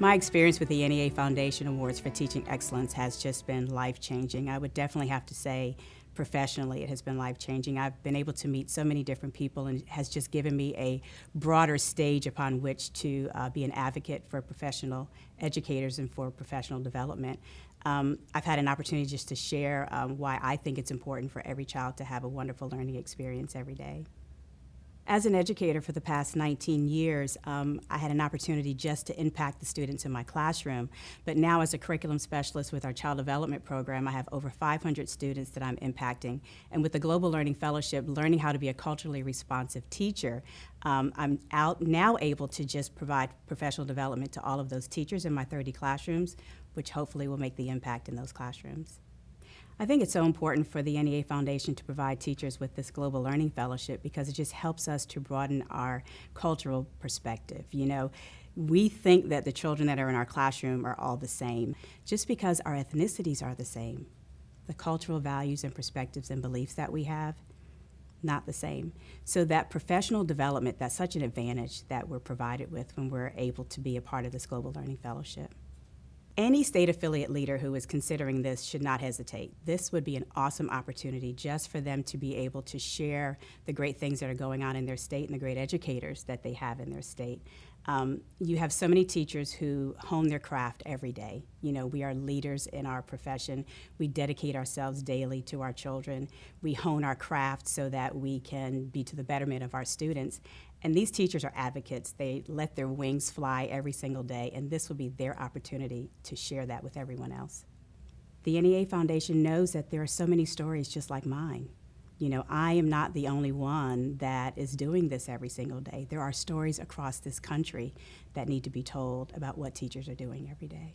My experience with the NEA Foundation Awards for Teaching Excellence has just been life-changing. I would definitely have to say professionally it has been life-changing. I've been able to meet so many different people and it has just given me a broader stage upon which to uh, be an advocate for professional educators and for professional development. Um, I've had an opportunity just to share um, why I think it's important for every child to have a wonderful learning experience every day. As an educator for the past 19 years, um, I had an opportunity just to impact the students in my classroom. But now as a curriculum specialist with our child development program, I have over 500 students that I'm impacting. And with the Global Learning Fellowship, learning how to be a culturally responsive teacher, um, I'm out now able to just provide professional development to all of those teachers in my 30 classrooms, which hopefully will make the impact in those classrooms. I think it's so important for the NEA Foundation to provide teachers with this Global Learning Fellowship because it just helps us to broaden our cultural perspective. You know, we think that the children that are in our classroom are all the same just because our ethnicities are the same. The cultural values and perspectives and beliefs that we have, not the same. So that professional development, that's such an advantage that we're provided with when we're able to be a part of this Global Learning Fellowship. Any state affiliate leader who is considering this should not hesitate. This would be an awesome opportunity just for them to be able to share the great things that are going on in their state and the great educators that they have in their state. Um, you have so many teachers who hone their craft every day. You know, we are leaders in our profession. We dedicate ourselves daily to our children. We hone our craft so that we can be to the betterment of our students. And these teachers are advocates. They let their wings fly every single day, and this will be their opportunity to share that with everyone else. The NEA Foundation knows that there are so many stories just like mine. You know, I am not the only one that is doing this every single day. There are stories across this country that need to be told about what teachers are doing every day.